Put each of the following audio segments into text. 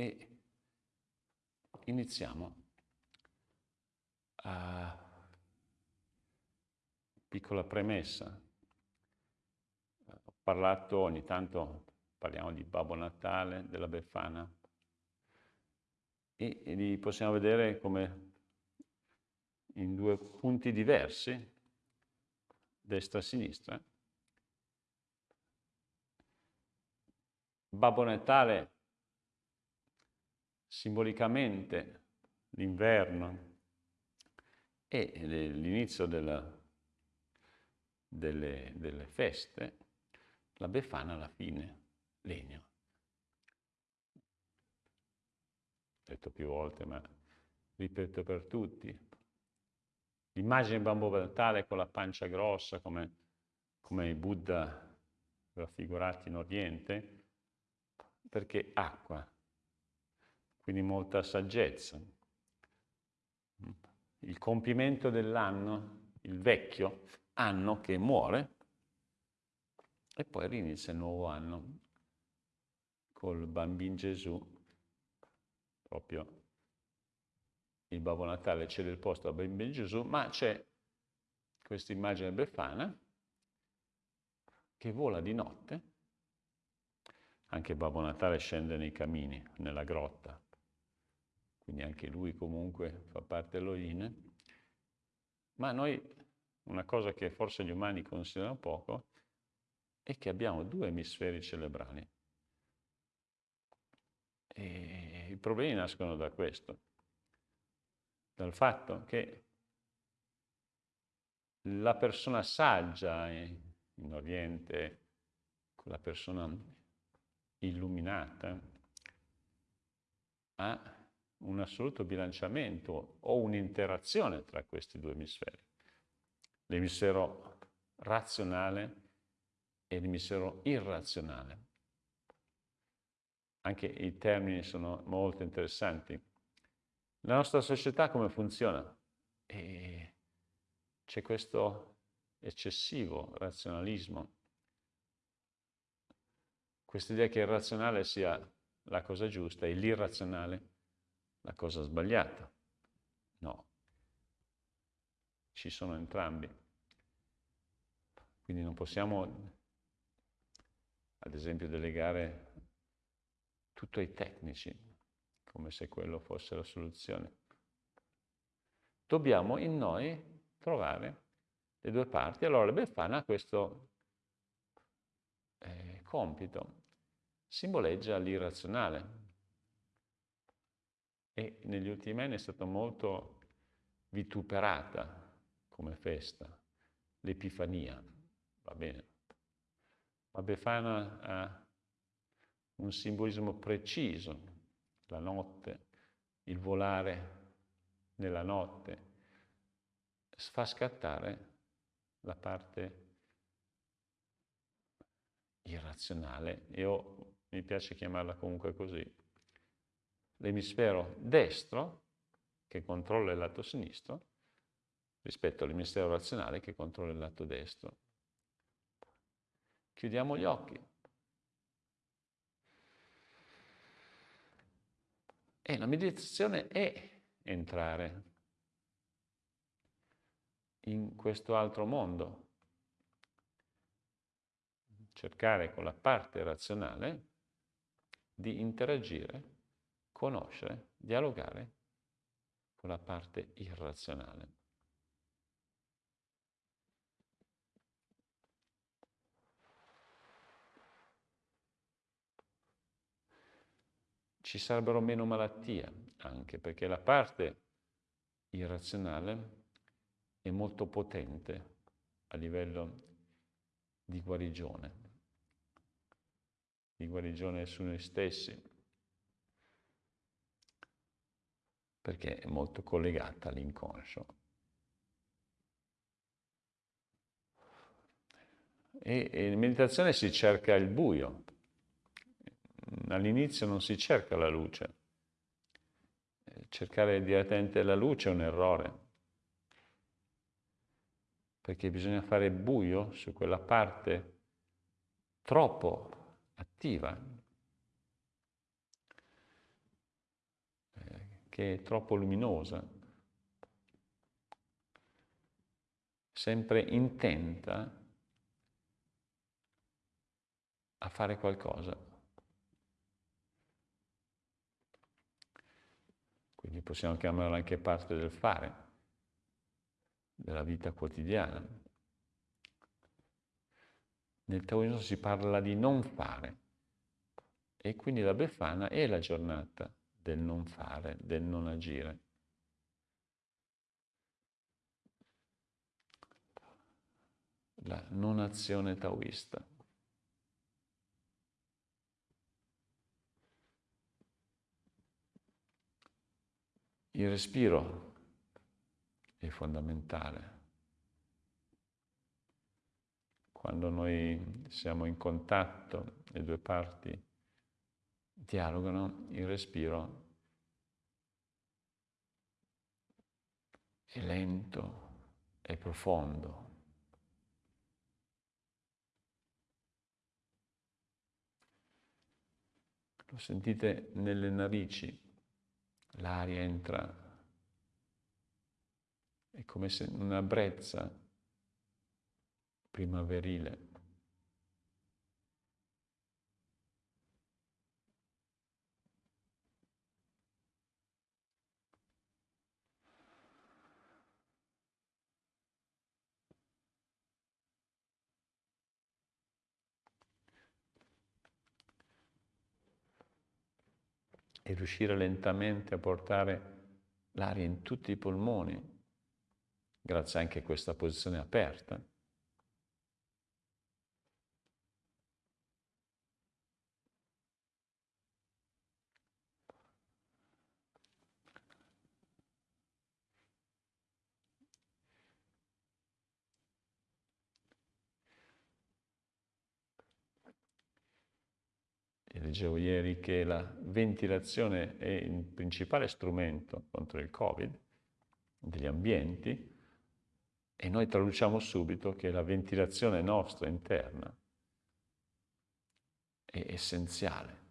e iniziamo a piccola premessa. Ho parlato ogni tanto, parliamo di Babbo Natale, della Befana, e, e li possiamo vedere come in due punti diversi, destra e sinistra. Babbo Natale simbolicamente l'inverno e l'inizio delle, delle feste, la Befana alla fine, legno. detto più volte, ma ripeto per tutti. L'immagine di Bambo Natale con la pancia grossa, come, come i Buddha raffigurati in Oriente, perché acqua, quindi molta saggezza. Il compimento dell'anno, il vecchio anno che muore, e poi rinizia il nuovo anno col bambino Gesù proprio il Babbo Natale cede il posto a Bambino Gesù, ma c'è questa immagine befana che vola di notte, anche Babbo Natale scende nei camini, nella grotta, quindi anche lui comunque fa parte dell'Oine, ma noi una cosa che forse gli umani considerano poco è che abbiamo due emisferi cerebrali. E i problemi nascono da questo, dal fatto che la persona saggia in Oriente, la persona illuminata, ha un assoluto bilanciamento o un'interazione tra questi due emisferi. L'emisfero razionale e l'emisfero irrazionale. Anche i termini sono molto interessanti. La nostra società come funziona? c'è questo eccessivo razionalismo, questa idea che il razionale sia la cosa giusta e l'irrazionale la cosa sbagliata. No, ci sono entrambi. Quindi non possiamo, ad esempio, delegare tutto ai tecnici, come se quello fosse la soluzione. Dobbiamo in noi trovare le due parti. Allora la Befana ha questo eh, compito, simboleggia l'irrazionale. E negli ultimi anni è stata molto vituperata come festa, l'Epifania, va bene. Ma Befana ha un simbolismo preciso, la notte, il volare nella notte, fa scattare la parte irrazionale, io mi piace chiamarla comunque così, l'emisfero destro che controlla il lato sinistro rispetto all'emisfero razionale che controlla il lato destro. Chiudiamo gli occhi. E la meditazione è entrare in questo altro mondo, cercare con la parte razionale di interagire, conoscere, dialogare con la parte irrazionale. ci sarebbero meno malattie anche, perché la parte irrazionale è molto potente a livello di guarigione, di guarigione su noi stessi, perché è molto collegata all'inconscio. E, e in meditazione si cerca il buio, all'inizio non si cerca la luce. Cercare direttamente la luce è un errore, perché bisogna fare buio su quella parte troppo attiva. Che è troppo luminosa, sempre intenta a fare qualcosa. Quindi possiamo chiamarla anche parte del fare, della vita quotidiana. Nel taoismo si parla di non fare e quindi la Befana è la giornata del non fare, del non agire. La non azione taoista. Il respiro è fondamentale. Quando noi siamo in contatto, le due parti dialogano, il respiro è lento, è profondo. Lo sentite nelle narici, l'aria entra, è come se una brezza primaverile. E riuscire lentamente a portare l'aria in tutti i polmoni, grazie anche a questa posizione aperta. Leggevo ieri che la ventilazione è il principale strumento contro il Covid degli ambienti e noi traduciamo subito che la ventilazione nostra interna è essenziale.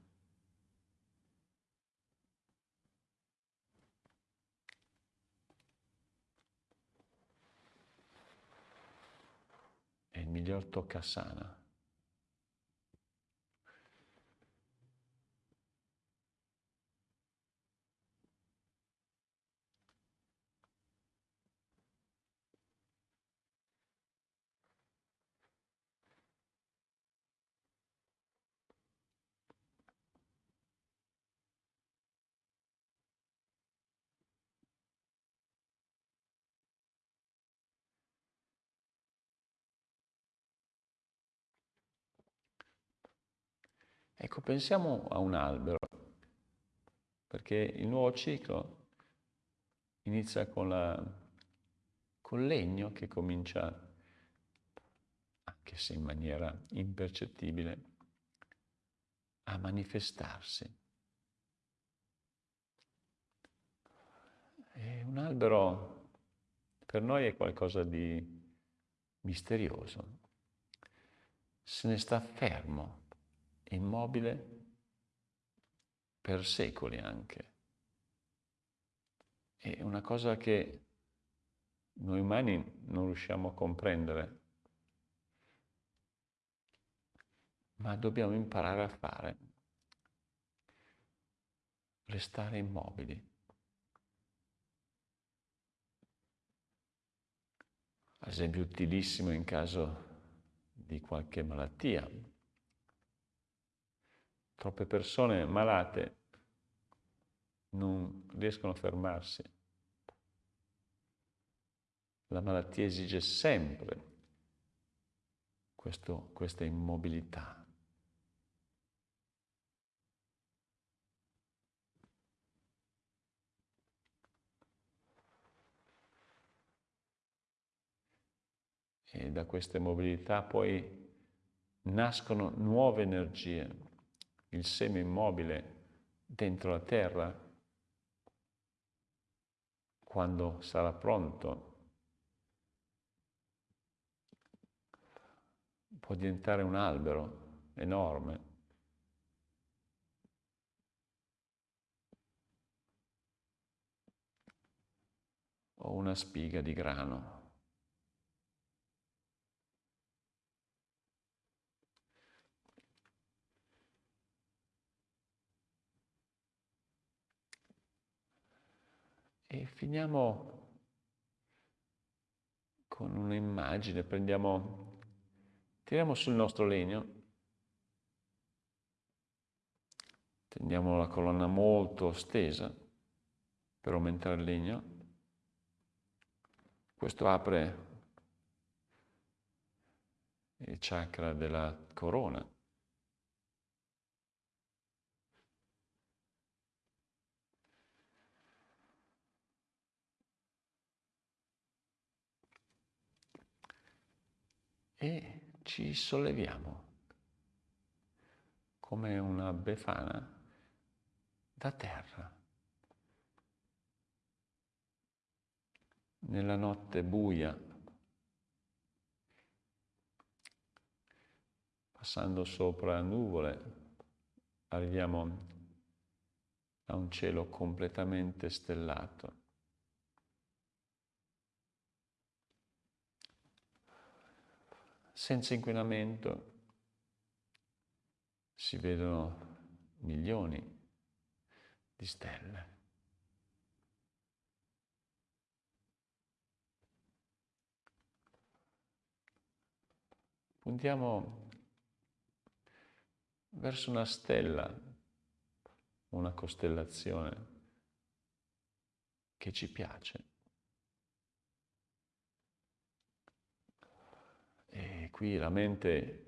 È il miglior toccasana. Ecco, pensiamo a un albero, perché il nuovo ciclo inizia con, la, col legno che comincia, anche se in maniera impercettibile, a manifestarsi. E un albero per noi è qualcosa di misterioso. Se ne sta fermo immobile per secoli anche. È una cosa che noi umani non riusciamo a comprendere, ma dobbiamo imparare a fare, restare immobili. Esempio utilissimo in caso di qualche malattia, Troppe persone malate non riescono a fermarsi. La malattia esige sempre questo, questa immobilità. E da questa immobilità poi nascono nuove energie il seme immobile dentro la terra, quando sarà pronto, può diventare un albero enorme. una spiga di grano. E finiamo con un'immagine, prendiamo, tiriamo sul nostro legno, tendiamo la colonna molto stesa per aumentare il legno. Questo apre il chakra della corona. E ci solleviamo come una befana da terra. Nella notte buia, passando sopra nuvole, arriviamo a un cielo completamente stellato. Senza inquinamento si vedono milioni di stelle. Puntiamo verso una stella, una costellazione che ci piace. E qui la mente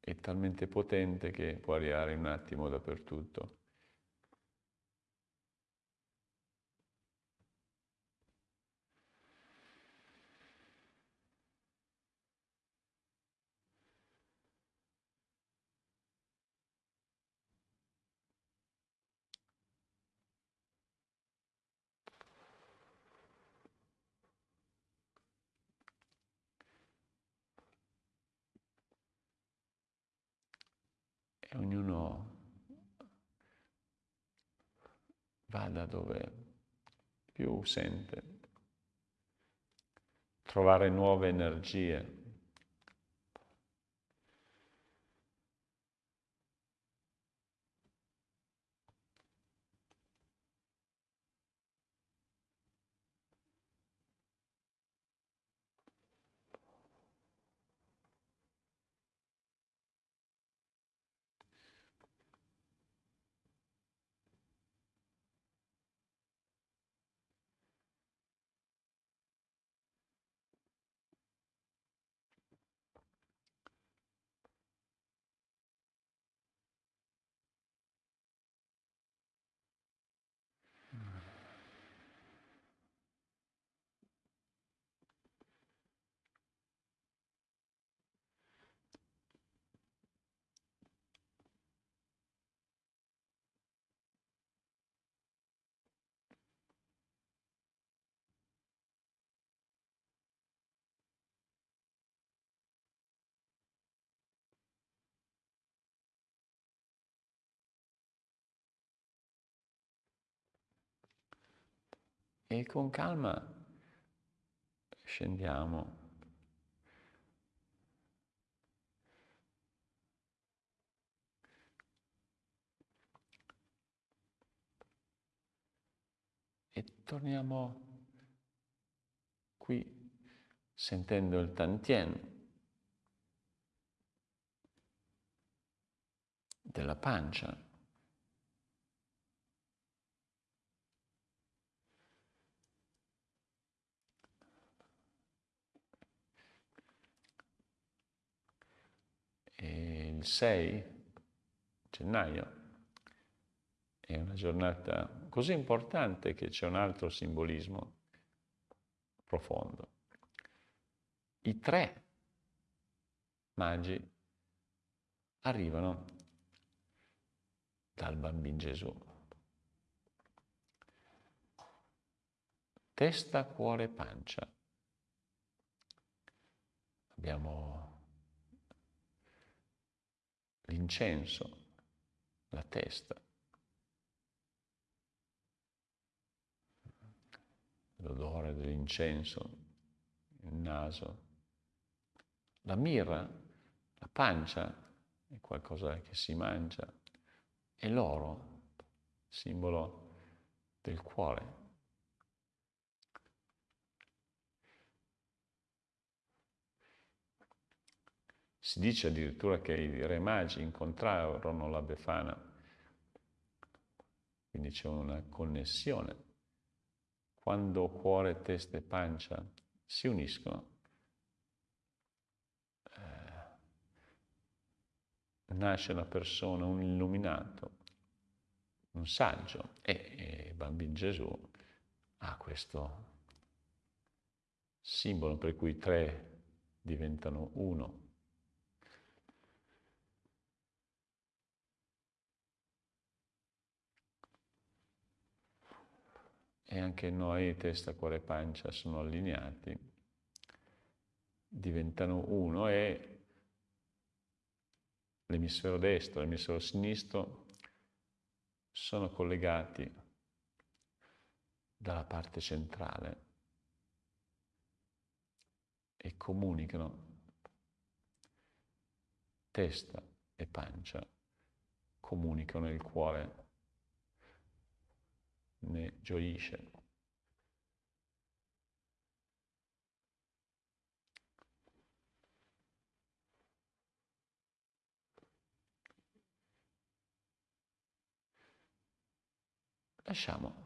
è talmente potente che può arrivare un attimo dappertutto. E ognuno vada dove più sente, trovare nuove energie. E con calma scendiamo. E torniamo qui sentendo il tantien della pancia. Il 6 gennaio è una giornata così importante che c'è un altro simbolismo profondo. I tre magi arrivano dal bambino Gesù. Testa, cuore, pancia. Abbiamo l'incenso, la testa, l'odore dell'incenso, il naso. La mirra, la pancia, è qualcosa che si mangia. E l'oro, simbolo del cuore. Si dice addirittura che i re magi incontrarono la Befana, quindi c'è una connessione. Quando cuore, testa e pancia si uniscono, eh, nasce una persona, un illuminato, un saggio e, e bambino Gesù ha questo simbolo per cui tre diventano uno. E anche noi, testa, cuore e pancia, sono allineati, diventano uno e l'emisfero destro e l'emisfero sinistro sono collegati dalla parte centrale e comunicano testa e pancia, comunicano il cuore ne gioisce. Lasciamo